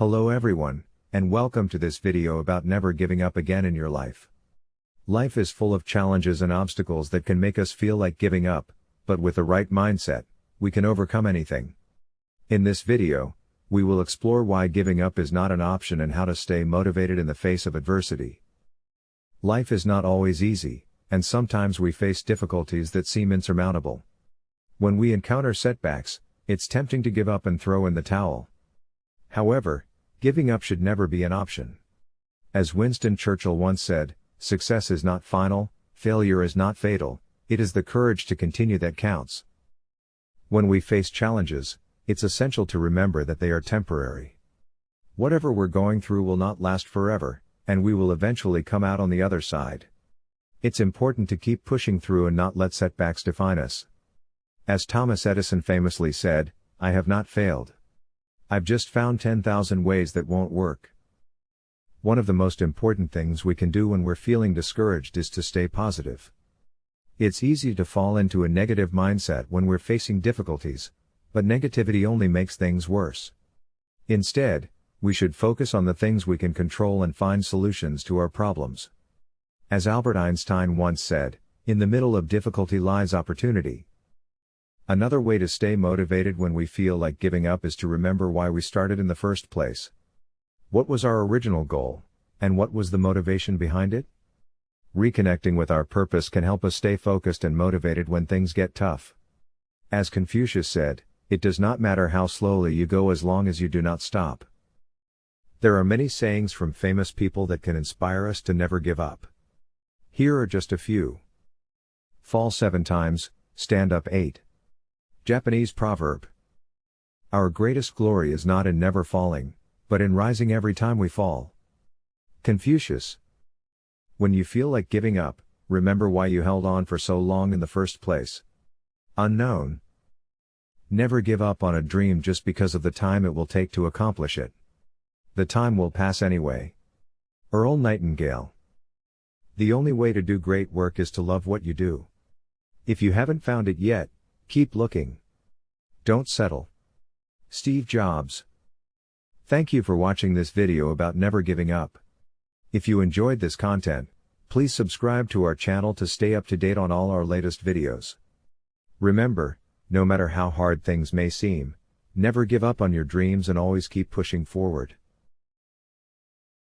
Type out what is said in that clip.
Hello everyone, and welcome to this video about never giving up again in your life. Life is full of challenges and obstacles that can make us feel like giving up, but with the right mindset, we can overcome anything. In this video, we will explore why giving up is not an option and how to stay motivated in the face of adversity. Life is not always easy, and sometimes we face difficulties that seem insurmountable. When we encounter setbacks, it's tempting to give up and throw in the towel. However, giving up should never be an option. As Winston Churchill once said, success is not final, failure is not fatal, it is the courage to continue that counts. When we face challenges, it's essential to remember that they are temporary. Whatever we're going through will not last forever, and we will eventually come out on the other side. It's important to keep pushing through and not let setbacks define us. As Thomas Edison famously said, I have not failed. I've just found 10,000 ways that won't work. One of the most important things we can do when we're feeling discouraged is to stay positive. It's easy to fall into a negative mindset when we're facing difficulties, but negativity only makes things worse. Instead, we should focus on the things we can control and find solutions to our problems. As Albert Einstein once said, in the middle of difficulty lies opportunity. Another way to stay motivated when we feel like giving up is to remember why we started in the first place. What was our original goal, and what was the motivation behind it? Reconnecting with our purpose can help us stay focused and motivated when things get tough. As Confucius said, it does not matter how slowly you go as long as you do not stop. There are many sayings from famous people that can inspire us to never give up. Here are just a few. Fall seven times, stand up eight. Japanese proverb. Our greatest glory is not in never falling, but in rising every time we fall. Confucius. When you feel like giving up, remember why you held on for so long in the first place. Unknown. Never give up on a dream just because of the time it will take to accomplish it. The time will pass anyway. Earl Nightingale. The only way to do great work is to love what you do. If you haven't found it yet, Keep looking. Don't settle. Steve Jobs. Thank you for watching this video about never giving up. If you enjoyed this content, please subscribe to our channel to stay up to date on all our latest videos. Remember, no matter how hard things may seem, never give up on your dreams and always keep pushing forward.